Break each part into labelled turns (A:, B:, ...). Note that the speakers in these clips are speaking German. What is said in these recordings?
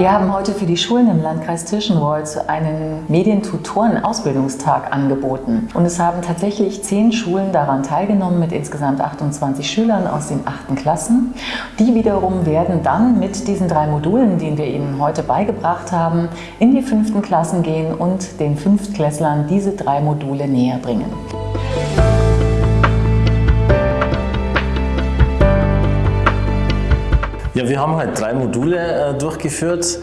A: Wir haben heute für die Schulen im Landkreis Tirschenreuth einen Medientutoren-Ausbildungstag angeboten. Und es haben tatsächlich zehn Schulen daran teilgenommen mit insgesamt 28 Schülern aus den achten Klassen. Die wiederum werden dann mit diesen drei Modulen, die wir ihnen heute beigebracht haben, in die fünften Klassen gehen und den Fünftklässlern diese drei Module näher bringen.
B: Ja, wir haben halt drei Module äh, durchgeführt.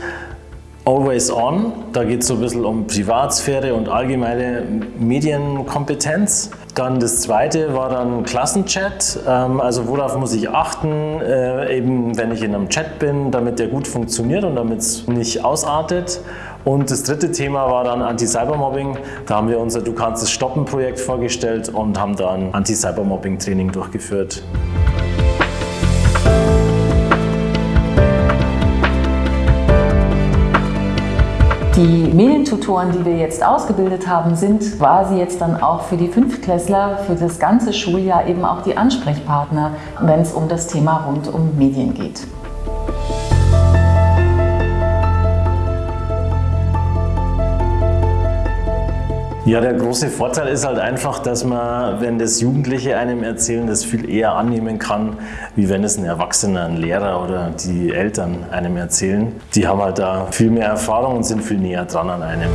B: Always On, da geht es so ein bisschen um Privatsphäre und allgemeine Medienkompetenz. Dann das zweite war dann Klassenchat, ähm, also worauf muss ich achten, äh, eben wenn ich in einem Chat bin, damit der gut funktioniert und damit es nicht ausartet. Und das dritte Thema war dann Anti-Cybermobbing. Da haben wir unser Du kannst es stoppen Projekt vorgestellt und haben dann Anti-Cybermobbing-Training durchgeführt.
A: Die Medientutoren, die wir jetzt ausgebildet haben, sind quasi jetzt dann auch für die Fünftklässler für das ganze Schuljahr eben auch die Ansprechpartner, wenn es um das Thema rund um Medien geht.
B: Ja, der große Vorteil ist halt einfach, dass man, wenn das Jugendliche einem erzählen, das viel eher annehmen kann, wie wenn es ein Erwachsener, ein Lehrer oder die Eltern einem erzählen. Die haben halt da viel mehr Erfahrung und sind viel näher dran an einem.